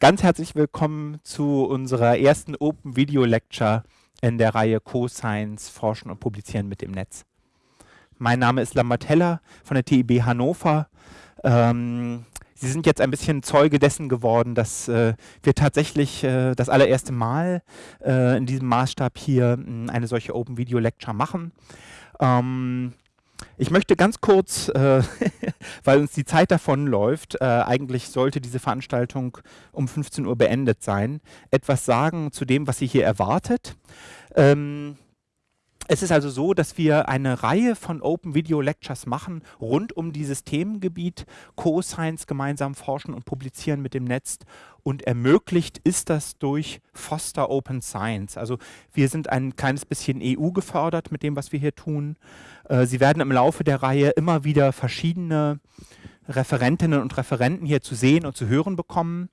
Ganz herzlich willkommen zu unserer ersten Open Video Lecture in der Reihe Co-Science Forschen und Publizieren mit dem Netz. Mein Name ist Lambert Heller von der TIB Hannover. Ähm, Sie sind jetzt ein bisschen Zeuge dessen geworden, dass äh, wir tatsächlich äh, das allererste Mal äh, in diesem Maßstab hier eine solche Open Video Lecture machen. Ähm, ich möchte ganz kurz, äh, weil uns die Zeit davonläuft, äh, eigentlich sollte diese Veranstaltung um 15 Uhr beendet sein, etwas sagen zu dem, was Sie hier erwartet. Ähm, es ist also so, dass wir eine Reihe von Open Video Lectures machen rund um dieses Themengebiet Co-Science gemeinsam forschen und publizieren mit dem Netz und ermöglicht ist das durch Foster Open Science. Also wir sind ein kleines bisschen EU gefördert mit dem, was wir hier tun. Äh, Sie werden im Laufe der Reihe immer wieder verschiedene Referentinnen und Referenten hier zu sehen und zu hören bekommen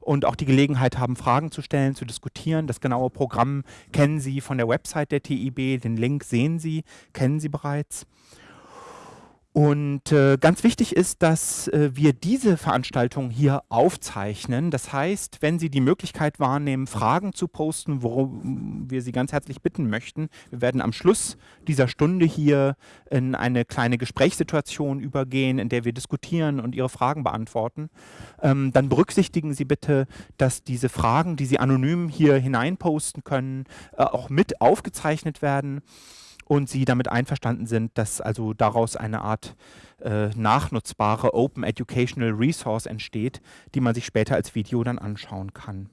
und auch die Gelegenheit haben, Fragen zu stellen, zu diskutieren. Das genaue Programm kennen Sie von der Website der TIB, den Link sehen Sie, kennen Sie bereits. Und äh, ganz wichtig ist, dass äh, wir diese Veranstaltung hier aufzeichnen. Das heißt, wenn Sie die Möglichkeit wahrnehmen, Fragen zu posten, worum wir Sie ganz herzlich bitten möchten, wir werden am Schluss dieser Stunde hier in eine kleine Gesprächssituation übergehen, in der wir diskutieren und Ihre Fragen beantworten. Ähm, dann berücksichtigen Sie bitte, dass diese Fragen, die Sie anonym hier hineinposten können, äh, auch mit aufgezeichnet werden und Sie damit einverstanden sind, dass also daraus eine Art äh, nachnutzbare Open Educational Resource entsteht, die man sich später als Video dann anschauen kann.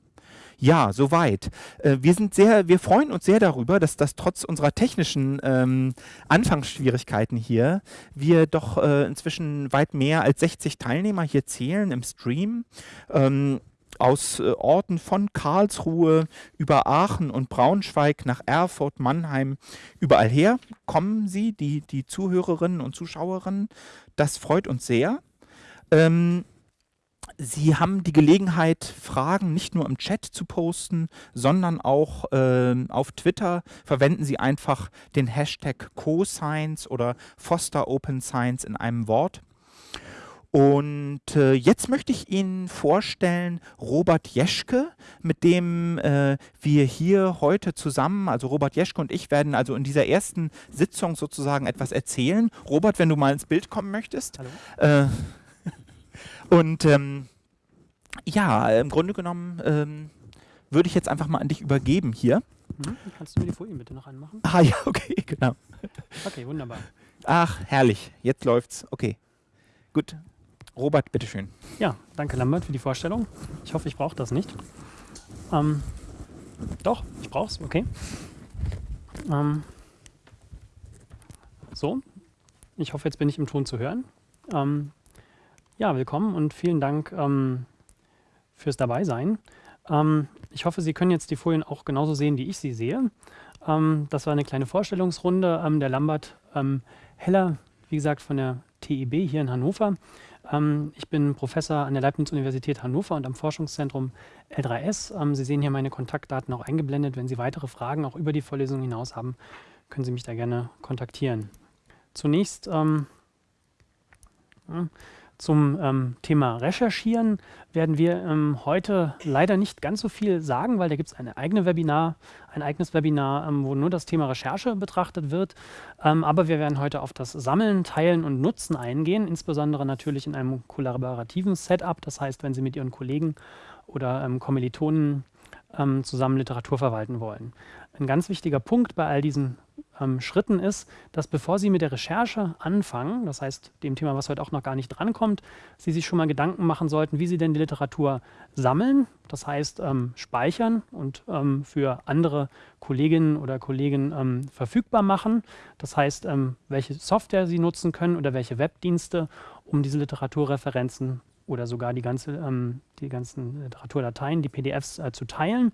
Ja, soweit. Äh, wir sind sehr, wir freuen uns sehr darüber, dass das trotz unserer technischen ähm, Anfangsschwierigkeiten hier wir doch äh, inzwischen weit mehr als 60 Teilnehmer hier zählen im Stream. Ähm, aus äh, Orten von Karlsruhe über Aachen und Braunschweig nach Erfurt, Mannheim, überall her kommen sie, die, die Zuhörerinnen und Zuschauerinnen. Das freut uns sehr. Ähm, Sie haben die Gelegenheit, Fragen nicht nur im Chat zu posten, sondern auch äh, auf Twitter. Verwenden Sie einfach den Hashtag CoScience oder Foster Open Science in einem Wort. Und äh, jetzt möchte ich Ihnen vorstellen Robert Jeschke, mit dem äh, wir hier heute zusammen, also Robert Jeschke und ich werden also in dieser ersten Sitzung sozusagen etwas erzählen. Robert, wenn du mal ins Bild kommen möchtest. Hallo. Äh, und ähm, ja, im Grunde genommen ähm, würde ich jetzt einfach mal an dich übergeben hier. Mhm. Kannst du mir die Folien bitte noch anmachen? Ah ja, okay, genau. Okay, wunderbar. Ach, herrlich. Jetzt läuft's. Okay. Gut. Robert, bitteschön. Ja, danke Lambert für die Vorstellung. Ich hoffe, ich brauche das nicht. Ähm, doch, ich brauche es, okay. Ähm, so, ich hoffe, jetzt bin ich im Ton zu hören. Ähm, ja, willkommen und vielen Dank ähm, fürs Dabeisein. Ähm, ich hoffe, Sie können jetzt die Folien auch genauso sehen, wie ich sie sehe. Ähm, das war eine kleine Vorstellungsrunde. der Lambert Heller, wie gesagt, von der TIB hier in Hannover. Ähm, ich bin Professor an der Leibniz-Universität Hannover und am Forschungszentrum L3S. Ähm, Sie sehen hier meine Kontaktdaten auch eingeblendet. Wenn Sie weitere Fragen auch über die Vorlesung hinaus haben, können Sie mich da gerne kontaktieren. Zunächst ähm, zum ähm, Thema Recherchieren werden wir ähm, heute leider nicht ganz so viel sagen, weil da gibt es eine eigene Webinar, ein eigenes Webinar, ähm, wo nur das Thema Recherche betrachtet wird. Ähm, aber wir werden heute auf das Sammeln, Teilen und Nutzen eingehen, insbesondere natürlich in einem kollaborativen Setup. Das heißt, wenn Sie mit Ihren Kollegen oder ähm, Kommilitonen ähm, zusammen Literatur verwalten wollen. Ein ganz wichtiger Punkt bei all diesen ähm, Schritten ist, dass bevor Sie mit der Recherche anfangen, das heißt dem Thema, was heute auch noch gar nicht drankommt, Sie sich schon mal Gedanken machen sollten, wie Sie denn die Literatur sammeln, das heißt ähm, speichern und ähm, für andere Kolleginnen oder Kollegen ähm, verfügbar machen. Das heißt, ähm, welche Software Sie nutzen können oder welche Webdienste, um diese Literaturreferenzen oder sogar die, ganze, ähm, die ganzen Literaturdateien, die PDFs äh, zu teilen.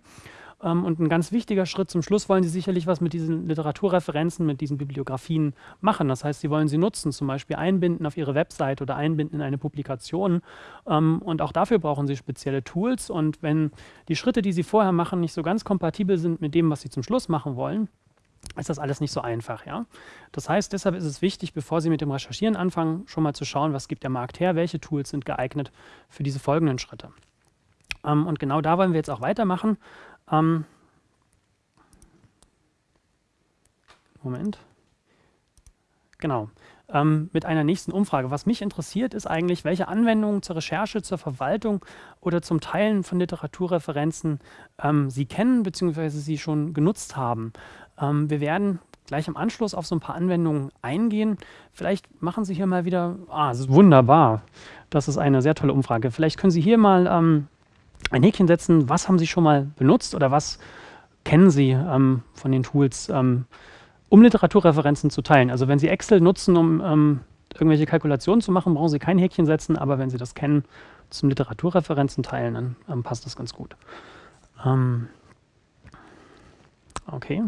Ähm, und ein ganz wichtiger Schritt zum Schluss wollen Sie sicherlich was mit diesen Literaturreferenzen, mit diesen Bibliografien machen. Das heißt, Sie wollen sie nutzen, zum Beispiel einbinden auf Ihre Website oder einbinden in eine Publikation. Ähm, und auch dafür brauchen Sie spezielle Tools. Und wenn die Schritte, die Sie vorher machen, nicht so ganz kompatibel sind mit dem, was Sie zum Schluss machen wollen, ist das alles nicht so einfach. Ja? Das heißt, deshalb ist es wichtig, bevor Sie mit dem Recherchieren anfangen, schon mal zu schauen, was gibt der Markt her, welche Tools sind geeignet für diese folgenden Schritte. Ähm, und genau da wollen wir jetzt auch weitermachen. Ähm, Moment. Genau. Ähm, mit einer nächsten Umfrage. Was mich interessiert, ist eigentlich, welche Anwendungen zur Recherche, zur Verwaltung oder zum Teilen von Literaturreferenzen ähm, Sie kennen bzw. Sie schon genutzt haben. Ähm, wir werden gleich im Anschluss auf so ein paar Anwendungen eingehen. Vielleicht machen Sie hier mal wieder, ah, wunderbar. Das ist eine sehr tolle Umfrage. Vielleicht können Sie hier mal ähm, ein Häkchen setzen, was haben Sie schon mal benutzt oder was kennen Sie ähm, von den Tools, ähm, um Literaturreferenzen zu teilen. Also wenn Sie Excel nutzen, um ähm, irgendwelche Kalkulationen zu machen, brauchen Sie kein Häkchen setzen, aber wenn Sie das kennen, zum Literaturreferenzen teilen, dann ähm, passt das ganz gut. Ähm, okay.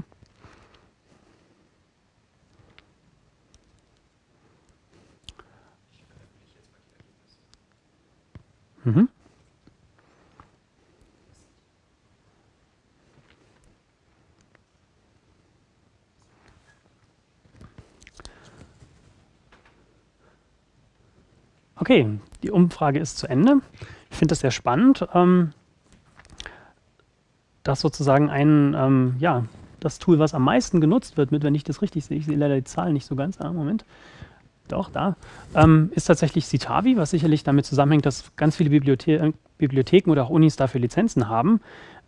Mhm. Okay, die Umfrage ist zu Ende. Ich finde das sehr spannend, ähm, dass sozusagen ein, ähm, ja, das Tool, was am meisten genutzt wird, mit, wenn ich das richtig sehe, ich sehe leider die Zahlen nicht so ganz, ah, Moment, doch, da, ähm, ist tatsächlich Citavi, was sicherlich damit zusammenhängt, dass ganz viele Bibliothe Bibliotheken oder auch Unis dafür Lizenzen haben.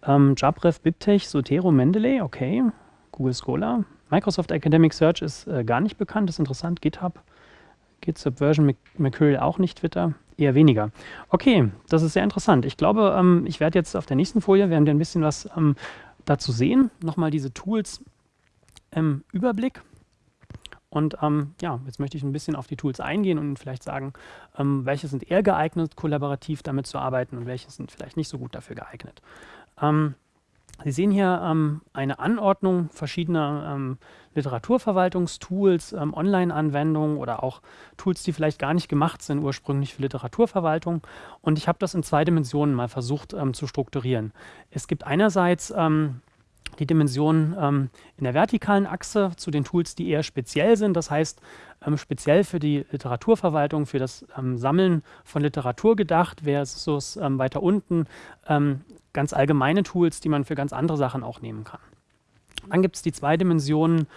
Ähm, Jabref, BibTeX, Sotero, Mendeley, okay, Google Scholar. Microsoft Academic Search ist äh, gar nicht bekannt, ist interessant, GitHub, Git Subversion, Mercurial auch nicht, Twitter, eher weniger. Okay, das ist sehr interessant. Ich glaube, ähm, ich werde jetzt auf der nächsten Folie, werden wir ein bisschen was ähm, dazu sehen. Nochmal diese Tools im Überblick. Und ähm, ja, jetzt möchte ich ein bisschen auf die Tools eingehen und vielleicht sagen, ähm, welche sind eher geeignet, kollaborativ damit zu arbeiten und welche sind vielleicht nicht so gut dafür geeignet. Ähm, Sie sehen hier ähm, eine Anordnung verschiedener ähm, Literaturverwaltungstools, ähm, Online-Anwendungen oder auch Tools, die vielleicht gar nicht gemacht sind ursprünglich für Literaturverwaltung. Und ich habe das in zwei Dimensionen mal versucht ähm, zu strukturieren. Es gibt einerseits ähm, die Dimension ähm, in der vertikalen Achse zu den Tools, die eher speziell sind. Das heißt, ähm, speziell für die Literaturverwaltung, für das ähm, Sammeln von Literatur gedacht, versus ähm, weiter unten ähm, ganz allgemeine Tools, die man für ganz andere Sachen auch nehmen kann. Dann gibt es die zwei Dimensionen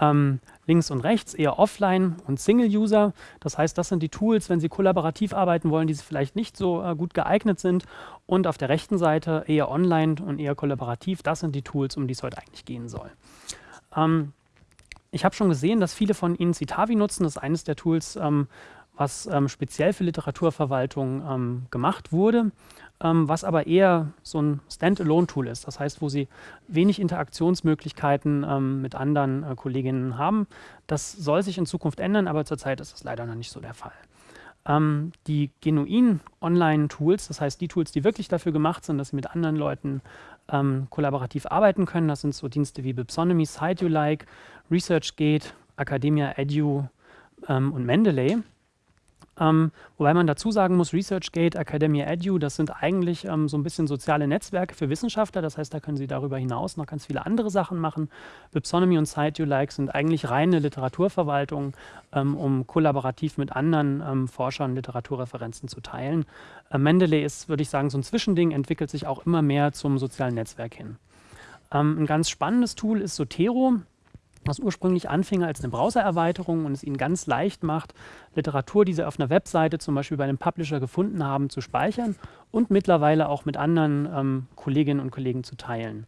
ähm, links und rechts, eher offline und Single-User. Das heißt, das sind die Tools, wenn Sie kollaborativ arbeiten wollen, die vielleicht nicht so äh, gut geeignet sind. Und auf der rechten Seite eher online und eher kollaborativ. Das sind die Tools, um die es heute eigentlich gehen soll. Ähm, ich habe schon gesehen, dass viele von Ihnen Citavi nutzen. Das ist eines der Tools, ähm, was ähm, speziell für Literaturverwaltung ähm, gemacht wurde, ähm, was aber eher so ein Standalone-Tool ist. Das heißt, wo Sie wenig Interaktionsmöglichkeiten ähm, mit anderen äh, Kolleginnen haben. Das soll sich in Zukunft ändern, aber zurzeit ist das leider noch nicht so der Fall. Ähm, die genuinen Online-Tools, das heißt die Tools, die wirklich dafür gemacht sind, dass Sie mit anderen Leuten ähm, kollaborativ arbeiten können, das sind so Dienste wie Bipsonomy, SiteUlike, ResearchGate, Academia Edu ähm, und Mendeley. Ähm, wobei man dazu sagen muss, ResearchGate, Academia Edu, das sind eigentlich ähm, so ein bisschen soziale Netzwerke für Wissenschaftler. Das heißt, da können sie darüber hinaus noch ganz viele andere Sachen machen. Bipsonomy und SiteUlike sind eigentlich reine Literaturverwaltung, ähm, um kollaborativ mit anderen ähm, Forschern Literaturreferenzen zu teilen. Äh, Mendeley ist, würde ich sagen, so ein Zwischending, entwickelt sich auch immer mehr zum sozialen Netzwerk hin. Ähm, ein ganz spannendes Tool ist Sotero was ursprünglich anfing als eine Browsererweiterung und es ihnen ganz leicht macht, Literatur, die sie auf einer Webseite zum Beispiel bei einem Publisher gefunden haben, zu speichern und mittlerweile auch mit anderen ähm, Kolleginnen und Kollegen zu teilen.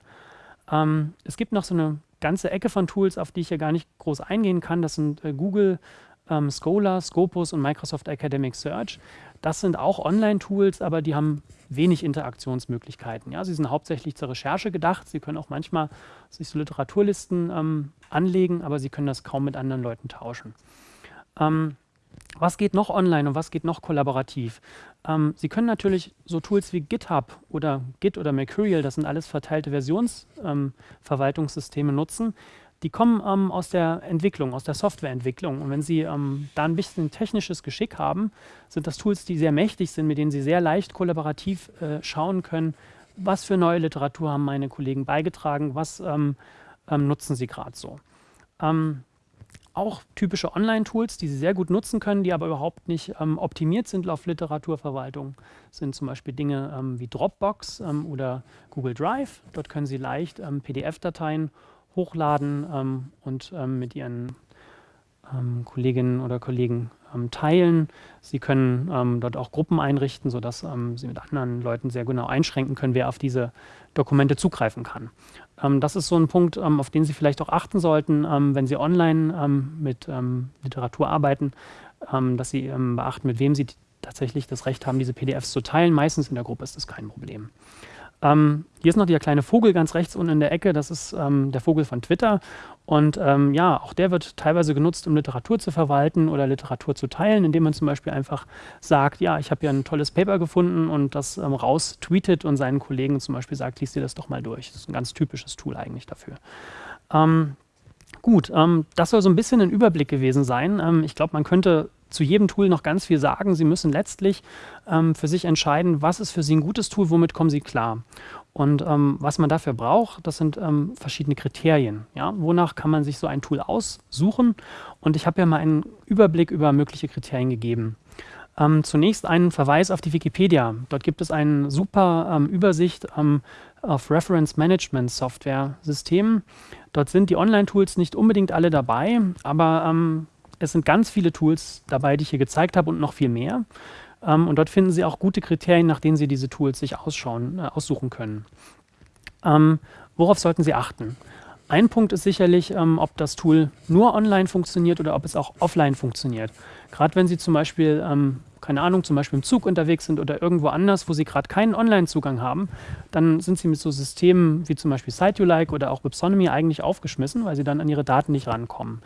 Ähm, es gibt noch so eine ganze Ecke von Tools, auf die ich hier gar nicht groß eingehen kann. Das sind äh, Google, ähm, Scholar, Scopus und Microsoft Academic Search. Das sind auch Online-Tools, aber die haben wenig Interaktionsmöglichkeiten. Ja, sie sind hauptsächlich zur Recherche gedacht. Sie können auch manchmal sich so Literaturlisten ähm, anlegen, aber sie können das kaum mit anderen Leuten tauschen. Ähm, was geht noch online und was geht noch kollaborativ? Ähm, Sie können natürlich so Tools wie GitHub oder Git oder Mercurial, das sind alles verteilte Versionsverwaltungssysteme, ähm, nutzen. Die kommen ähm, aus der Entwicklung, aus der Softwareentwicklung. Und wenn Sie ähm, da ein bisschen technisches Geschick haben, sind das Tools, die sehr mächtig sind, mit denen Sie sehr leicht kollaborativ äh, schauen können, was für neue Literatur haben meine Kollegen beigetragen, was ähm, ähm, nutzen sie gerade so. Ähm, auch typische Online-Tools, die Sie sehr gut nutzen können, die aber überhaupt nicht ähm, optimiert sind auf Literaturverwaltung, sind zum Beispiel Dinge wie Dropbox oder Google Drive. Dort können Sie leicht PDF-Dateien hochladen ähm, und ähm, mit Ihren Kolleginnen oder Kollegen teilen. Sie können dort auch Gruppen einrichten, sodass Sie mit anderen Leuten sehr genau einschränken können, wer auf diese Dokumente zugreifen kann. Ähm, das ist so ein Punkt, ähm, auf den Sie vielleicht auch achten sollten, ähm, wenn Sie online ähm, mit ähm, Literatur arbeiten, ähm, dass Sie beachten, mit wem Sie tatsächlich das Recht haben, diese PDFs zu teilen. Meistens in der Gruppe ist das kein Problem. Ähm, hier ist noch der kleine Vogel ganz rechts unten in der Ecke. Das ist ähm, der Vogel von Twitter. Und ähm, ja, auch der wird teilweise genutzt, um Literatur zu verwalten oder Literatur zu teilen, indem man zum Beispiel einfach sagt, ja, ich habe hier ein tolles Paper gefunden und das ähm, raus tweetet und seinen Kollegen zum Beispiel sagt, liest dir das doch mal durch. Das ist ein ganz typisches Tool eigentlich dafür. Ähm, gut, ähm, das soll so ein bisschen ein Überblick gewesen sein. ich glaube, man könnte zu jedem Tool noch ganz viel sagen. Sie müssen letztlich ähm, für sich entscheiden, was ist für Sie ein gutes Tool, womit kommen Sie klar. Und ähm, was man dafür braucht, das sind ähm, verschiedene Kriterien. Ja? Wonach kann man sich so ein Tool aussuchen? Und ich habe ja mal einen Überblick über mögliche Kriterien gegeben. Ähm, zunächst einen Verweis auf die Wikipedia. Dort gibt es eine super ähm, Übersicht ähm, auf Reference Management Software Systemen. Dort sind die Online-Tools nicht unbedingt alle dabei, aber ähm, es sind ganz viele Tools dabei, die ich hier gezeigt habe und noch viel mehr. Ähm, und dort finden Sie auch gute Kriterien, nach denen Sie diese Tools sich ausschauen, äh, aussuchen können. Ähm, worauf sollten Sie achten? Ein Punkt ist sicherlich, ähm, ob das Tool nur online funktioniert oder ob es auch offline funktioniert. Gerade wenn Sie zum Beispiel, ähm, keine Ahnung, zum Beispiel im Zug unterwegs sind oder irgendwo anders, wo Sie gerade keinen Online-Zugang haben, dann sind Sie mit so Systemen wie zum Beispiel SiteUlike oder auch Websonomy eigentlich aufgeschmissen, weil Sie dann an Ihre Daten nicht rankommen.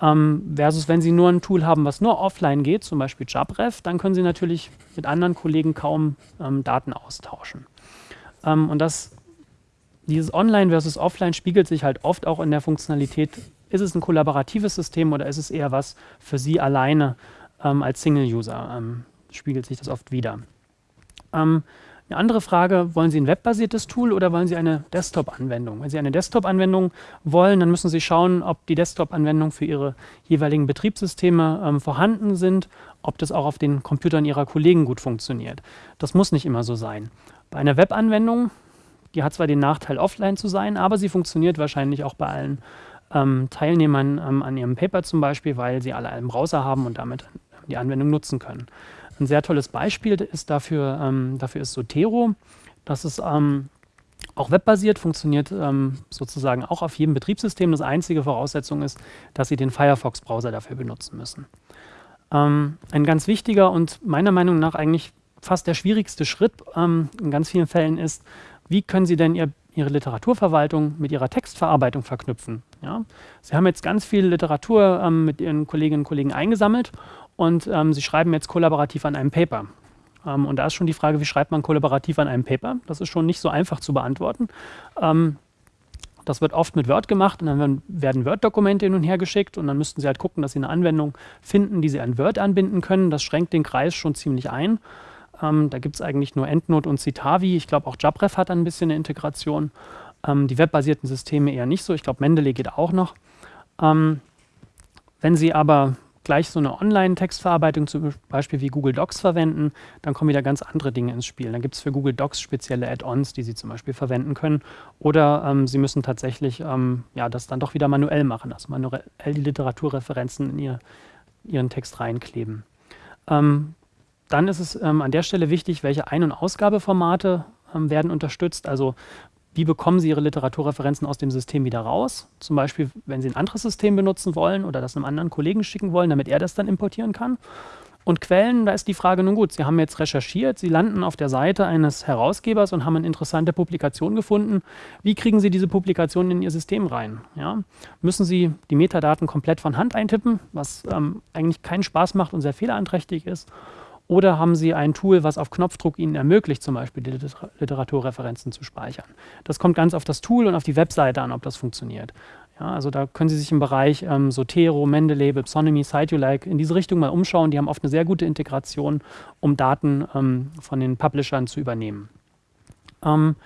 Ähm, versus wenn Sie nur ein Tool haben, was nur offline geht, zum Beispiel JabRef, dann können Sie natürlich mit anderen Kollegen kaum ähm, Daten austauschen. Ähm, und das, dieses Online versus Offline spiegelt sich halt oft auch in der Funktionalität. Ist es ein kollaboratives System oder ist es eher was für Sie alleine ähm, als Single-User? Ähm, spiegelt sich das oft wieder. Eine andere Frage, wollen Sie ein webbasiertes Tool oder wollen Sie eine Desktop-Anwendung? Wenn Sie eine Desktop-Anwendung wollen, dann müssen Sie schauen, ob die Desktop-Anwendungen für Ihre jeweiligen Betriebssysteme ähm, vorhanden sind, ob das auch auf den Computern Ihrer Kollegen gut funktioniert. Das muss nicht immer so sein. Bei einer Webanwendung, die hat zwar den Nachteil, offline zu sein, aber sie funktioniert wahrscheinlich auch bei allen ähm, Teilnehmern ähm, an ihrem Paper zum Beispiel, weil sie alle einen Browser haben und damit die Anwendung nutzen können. Ein sehr tolles Beispiel ist dafür, ähm, dafür ist Sotero. Das ist ähm, auch webbasiert, funktioniert ähm, sozusagen auch auf jedem Betriebssystem. Das einzige Voraussetzung ist, dass Sie den Firefox-Browser dafür benutzen müssen. Ähm, ein ganz wichtiger und meiner Meinung nach eigentlich fast der schwierigste Schritt ähm, in ganz vielen Fällen ist, wie können Sie denn Ihr, Ihre Literaturverwaltung mit Ihrer Textverarbeitung verknüpfen? Ja? Sie haben jetzt ganz viel Literatur ähm, mit Ihren Kolleginnen und Kollegen eingesammelt und ähm, Sie schreiben jetzt kollaborativ an einem Paper. Ähm, und da ist schon die Frage, wie schreibt man kollaborativ an einem Paper? Das ist schon nicht so einfach zu beantworten. Ähm, das wird oft mit Word gemacht und dann werden Word-Dokumente hin und her geschickt und dann müssten Sie halt gucken, dass Sie eine Anwendung finden, die Sie an Word anbinden können. Das schränkt den Kreis schon ziemlich ein. Ähm, da gibt es eigentlich nur EndNote und Citavi. Ich glaube, auch JabRef hat ein bisschen eine Integration. Ähm, die webbasierten Systeme eher nicht so. Ich glaube, Mendeley geht auch noch. Ähm, wenn Sie aber gleich so eine Online-Textverarbeitung, zum Beispiel wie Google Docs verwenden, dann kommen wieder ganz andere Dinge ins Spiel. Dann gibt es für Google Docs spezielle Add-ons, die Sie zum Beispiel verwenden können. Oder ähm, Sie müssen tatsächlich ähm, ja, das dann doch wieder manuell machen, also manuell die Literaturreferenzen in ihr, Ihren Text reinkleben. Ähm, dann ist es ähm, an der Stelle wichtig, welche Ein- und Ausgabeformate ähm, werden unterstützt. Also wie bekommen Sie Ihre Literaturreferenzen aus dem System wieder raus? Zum Beispiel, wenn Sie ein anderes System benutzen wollen oder das einem anderen Kollegen schicken wollen, damit er das dann importieren kann. Und Quellen, da ist die Frage, nun gut, Sie haben jetzt recherchiert, Sie landen auf der Seite eines Herausgebers und haben eine interessante Publikation gefunden. Wie kriegen Sie diese Publikation in Ihr System rein? Ja? Müssen Sie die Metadaten komplett von Hand eintippen, was ähm, eigentlich keinen Spaß macht und sehr fehleranträchtig ist? Oder haben Sie ein Tool, was auf Knopfdruck Ihnen ermöglicht, zum Beispiel die Literaturreferenzen zu speichern? Das kommt ganz auf das Tool und auf die Webseite an, ob das funktioniert. Ja, also da können Sie sich im Bereich ähm, Sotero, Mendeley, Websonomy, SiteUlike in diese Richtung mal umschauen. Die haben oft eine sehr gute Integration, um Daten ähm, von den Publishern zu übernehmen. Ähm,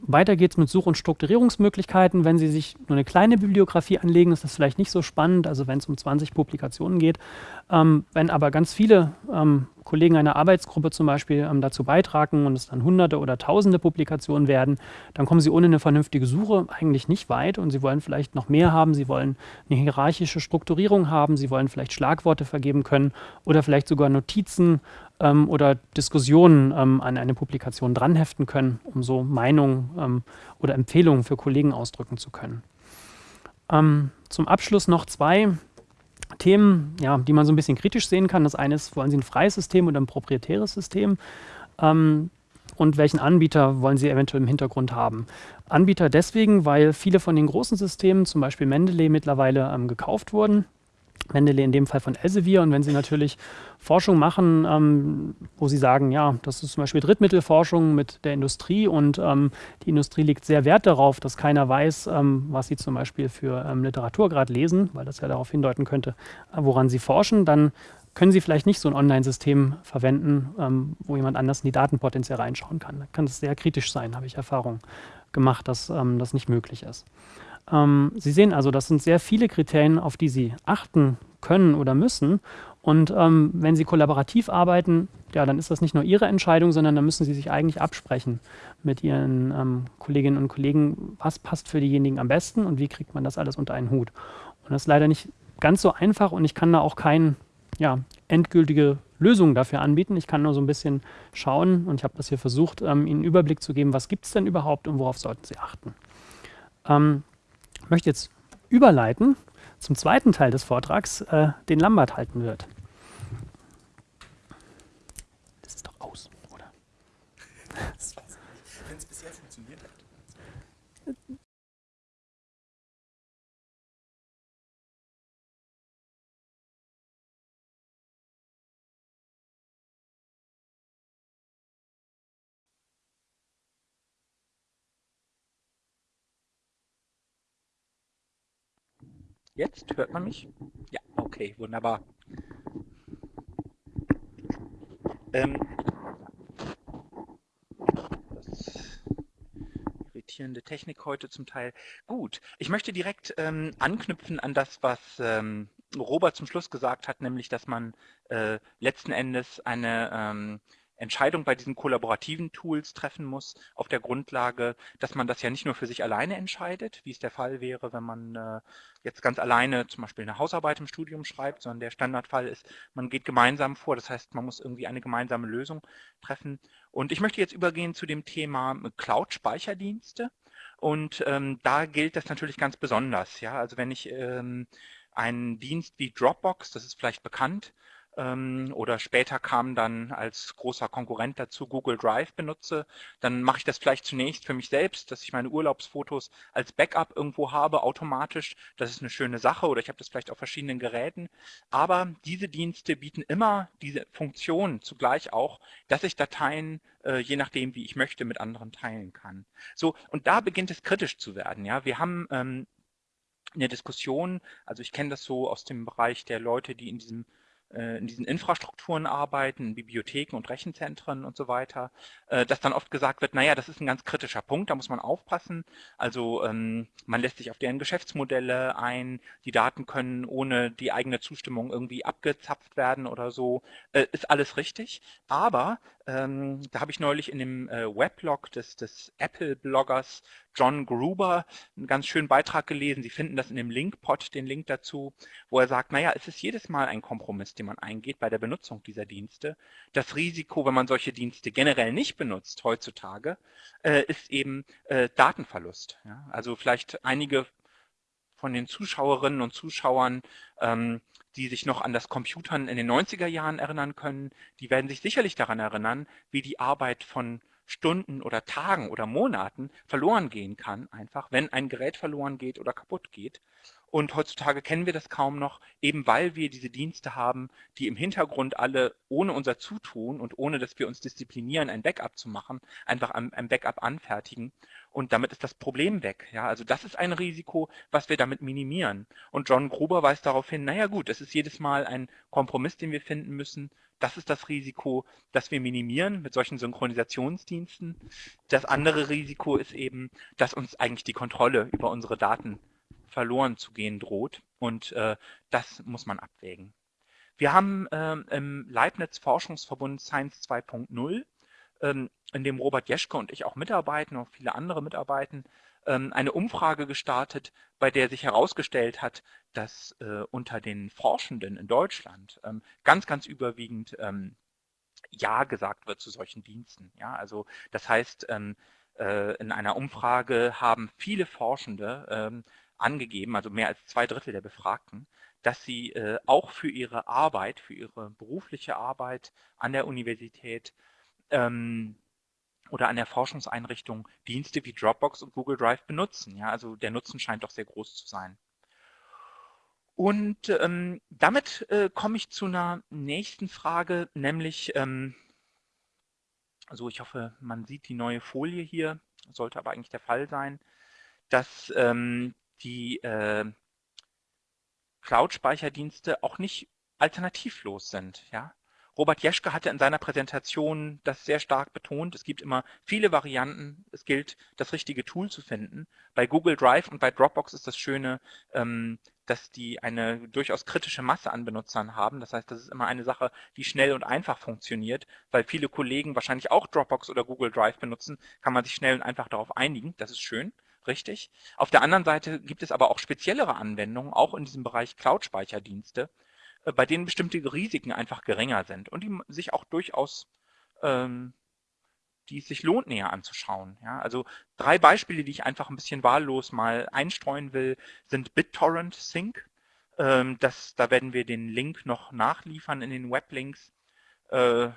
weiter geht es mit Such- und Strukturierungsmöglichkeiten. Wenn Sie sich nur eine kleine Bibliografie anlegen, ist das vielleicht nicht so spannend, also wenn es um 20 Publikationen geht. Ähm, wenn aber ganz viele ähm, Kollegen einer Arbeitsgruppe zum Beispiel ähm, dazu beitragen und es dann hunderte oder tausende Publikationen werden, dann kommen Sie ohne eine vernünftige Suche eigentlich nicht weit und Sie wollen vielleicht noch mehr haben, Sie wollen eine hierarchische Strukturierung haben, Sie wollen vielleicht Schlagworte vergeben können oder vielleicht sogar Notizen ähm, oder Diskussionen ähm, an eine Publikation dranheften können, um so Meinungen ähm, oder Empfehlungen für Kollegen ausdrücken zu können. Ähm, zum Abschluss noch zwei Themen, ja, die man so ein bisschen kritisch sehen kann. Das eine ist, wollen Sie ein freies System oder ein proprietäres System? Ähm, und welchen Anbieter wollen Sie eventuell im Hintergrund haben? Anbieter deswegen, weil viele von den großen Systemen, zum Beispiel Mendeley, mittlerweile ähm, gekauft wurden. Mendeley in dem Fall von Elsevier. Und wenn Sie natürlich Forschung machen, ähm, wo Sie sagen, ja, das ist zum Beispiel Drittmittelforschung mit der Industrie und ähm, die Industrie legt sehr Wert darauf, dass keiner weiß, ähm, was sie zum Beispiel für ähm, Literatur gerade lesen, weil das ja darauf hindeuten könnte, äh, woran sie forschen, dann können Sie vielleicht nicht so ein Online-System verwenden, ähm, wo jemand anders in die Datenpotenzial reinschauen kann. Da kann es sehr kritisch sein, habe ich Erfahrung gemacht, dass ähm, das nicht möglich ist. Ähm, Sie sehen also, das sind sehr viele Kriterien, auf die Sie achten können oder müssen. Und ähm, wenn Sie kollaborativ arbeiten, ja, dann ist das nicht nur Ihre Entscheidung, sondern dann müssen Sie sich eigentlich absprechen mit Ihren ähm, Kolleginnen und Kollegen, was passt für diejenigen am besten und wie kriegt man das alles unter einen Hut. Und das ist leider nicht ganz so einfach und ich kann da auch keine ja, endgültige Lösung dafür anbieten. Ich kann nur so ein bisschen schauen und ich habe das hier versucht, ähm, Ihnen einen Überblick zu geben, was gibt es denn überhaupt und worauf sollten Sie achten. Ähm, ich möchte jetzt überleiten zum zweiten Teil des Vortrags, äh, den Lambert halten wird. Das ist doch aus, oder? Wenn es bisher funktioniert hat. Jetzt hört man mich? Ja, okay, wunderbar. Ähm, irritierende Technik heute zum Teil. Gut, ich möchte direkt ähm, anknüpfen an das, was ähm, Robert zum Schluss gesagt hat, nämlich, dass man äh, letzten Endes eine ähm, Entscheidung bei diesen kollaborativen Tools treffen muss, auf der Grundlage, dass man das ja nicht nur für sich alleine entscheidet, wie es der Fall wäre, wenn man äh, jetzt ganz alleine zum Beispiel eine Hausarbeit im Studium schreibt, sondern der Standardfall ist, man geht gemeinsam vor, das heißt, man muss irgendwie eine gemeinsame Lösung treffen. Und ich möchte jetzt übergehen zu dem Thema Cloud-Speicherdienste. Und ähm, da gilt das natürlich ganz besonders. Ja? Also wenn ich ähm, einen Dienst wie Dropbox, das ist vielleicht bekannt, oder später kam dann als großer Konkurrent dazu Google Drive benutze, dann mache ich das vielleicht zunächst für mich selbst, dass ich meine Urlaubsfotos als Backup irgendwo habe, automatisch. Das ist eine schöne Sache oder ich habe das vielleicht auf verschiedenen Geräten. Aber diese Dienste bieten immer diese Funktion zugleich auch, dass ich Dateien äh, je nachdem, wie ich möchte, mit anderen teilen kann. So, und da beginnt es kritisch zu werden. Ja, wir haben ähm, in der Diskussion, also ich kenne das so aus dem Bereich der Leute, die in diesem in diesen Infrastrukturen arbeiten, in Bibliotheken und Rechenzentren und so weiter, äh, dass dann oft gesagt wird, naja, das ist ein ganz kritischer Punkt, da muss man aufpassen. Also ähm, man lässt sich auf deren Geschäftsmodelle ein, die Daten können ohne die eigene Zustimmung irgendwie abgezapft werden oder so. Äh, ist alles richtig, aber ähm, da habe ich neulich in dem äh, Weblog des, des Apple-Bloggers John Gruber einen ganz schönen Beitrag gelesen. Sie finden das in dem Linkpot, den Link dazu, wo er sagt, naja, es ist jedes Mal ein Kompromiss, den man eingeht bei der Benutzung dieser Dienste. Das Risiko, wenn man solche Dienste generell nicht benutzt heutzutage, äh, ist eben äh, Datenverlust. Ja? Also vielleicht einige von den Zuschauerinnen und Zuschauern ähm, die sich noch an das Computern in den 90er Jahren erinnern können, die werden sich sicherlich daran erinnern, wie die Arbeit von Stunden oder Tagen oder Monaten verloren gehen kann, einfach wenn ein Gerät verloren geht oder kaputt geht. Und heutzutage kennen wir das kaum noch, eben weil wir diese Dienste haben, die im Hintergrund alle ohne unser Zutun und ohne dass wir uns disziplinieren, ein Backup zu machen, einfach ein, Backup anfertigen. Und damit ist das Problem weg. Ja, also das ist ein Risiko, was wir damit minimieren. Und John Gruber weist darauf hin, naja gut, es ist jedes Mal ein Kompromiss, den wir finden müssen. Das ist das Risiko, das wir minimieren mit solchen Synchronisationsdiensten. Das andere Risiko ist eben, dass uns eigentlich die Kontrolle über unsere Daten verloren zu gehen droht. Und äh, das muss man abwägen. Wir haben ähm, im Leibniz-Forschungsverbund Science 2.0, ähm, in dem Robert Jeschke und ich auch mitarbeiten, und viele andere mitarbeiten, ähm, eine Umfrage gestartet, bei der sich herausgestellt hat, dass äh, unter den Forschenden in Deutschland ähm, ganz, ganz überwiegend ähm, Ja gesagt wird zu solchen Diensten. Ja, also das heißt, ähm, äh, in einer Umfrage haben viele Forschende angegeben, also mehr als zwei Drittel der Befragten, dass sie äh, auch für ihre Arbeit, für ihre berufliche Arbeit an der Universität ähm, oder an der Forschungseinrichtung Dienste wie Dropbox und Google Drive benutzen. Ja, also der Nutzen scheint doch sehr groß zu sein. Und ähm, damit äh, komme ich zu einer nächsten Frage, nämlich, ähm, also ich hoffe, man sieht die neue Folie hier, sollte aber eigentlich der Fall sein, dass ähm, die äh, Cloud-Speicherdienste auch nicht alternativlos sind. Ja? Robert Jeschke hatte in seiner Präsentation das sehr stark betont. Es gibt immer viele Varianten. Es gilt, das richtige Tool zu finden. Bei Google Drive und bei Dropbox ist das Schöne, ähm, dass die eine durchaus kritische Masse an Benutzern haben. Das heißt, das ist immer eine Sache, die schnell und einfach funktioniert, weil viele Kollegen wahrscheinlich auch Dropbox oder Google Drive benutzen, kann man sich schnell und einfach darauf einigen. Das ist schön richtig. Auf der anderen Seite gibt es aber auch speziellere Anwendungen, auch in diesem Bereich Cloud-Speicherdienste, äh, bei denen bestimmte Risiken einfach geringer sind und die sich auch durchaus, ähm, die es sich lohnt, näher anzuschauen. Ja, also drei Beispiele, die ich einfach ein bisschen wahllos mal einstreuen will, sind BitTorrent Sync. Ähm, das, da werden wir den Link noch nachliefern in den Weblinks. Äh,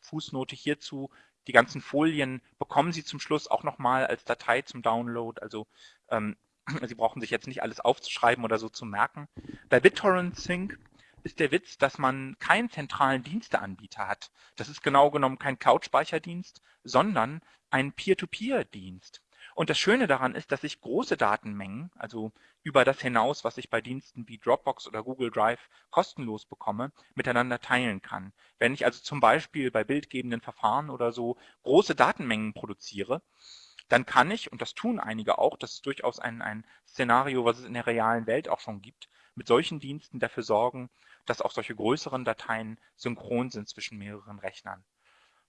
Fußnote hierzu, die ganzen Folien bekommen Sie zum Schluss auch nochmal als Datei zum Download. Also ähm, Sie brauchen sich jetzt nicht alles aufzuschreiben oder so zu merken. Bei BitTorrent Sync ist der Witz, dass man keinen zentralen Diensteanbieter hat. Das ist genau genommen kein Cloud-Speicherdienst, sondern ein Peer-to-Peer-Dienst. Und das Schöne daran ist, dass ich große Datenmengen, also über das hinaus, was ich bei Diensten wie Dropbox oder Google Drive kostenlos bekomme, miteinander teilen kann. Wenn ich also zum Beispiel bei bildgebenden Verfahren oder so große Datenmengen produziere, dann kann ich, und das tun einige auch, das ist durchaus ein, ein Szenario, was es in der realen Welt auch schon gibt, mit solchen Diensten dafür sorgen, dass auch solche größeren Dateien synchron sind zwischen mehreren Rechnern.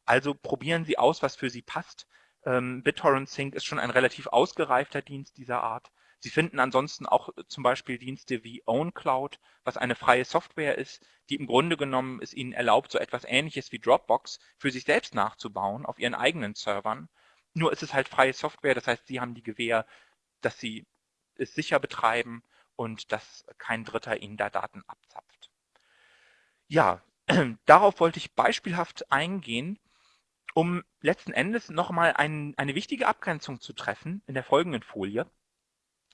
Also probieren Sie aus, was für Sie passt. Ähm, BitTorrent Sync ist schon ein relativ ausgereifter Dienst dieser Art. Sie finden ansonsten auch äh, zum Beispiel Dienste wie OwnCloud, was eine freie Software ist, die im Grunde genommen es Ihnen erlaubt, so etwas Ähnliches wie Dropbox für sich selbst nachzubauen auf Ihren eigenen Servern. Nur ist es halt freie Software, das heißt, Sie haben die Gewähr, dass Sie es sicher betreiben und dass kein Dritter Ihnen da Daten abzapft. Ja, darauf wollte ich beispielhaft eingehen um letzten Endes nochmal ein, eine wichtige Abgrenzung zu treffen in der folgenden Folie,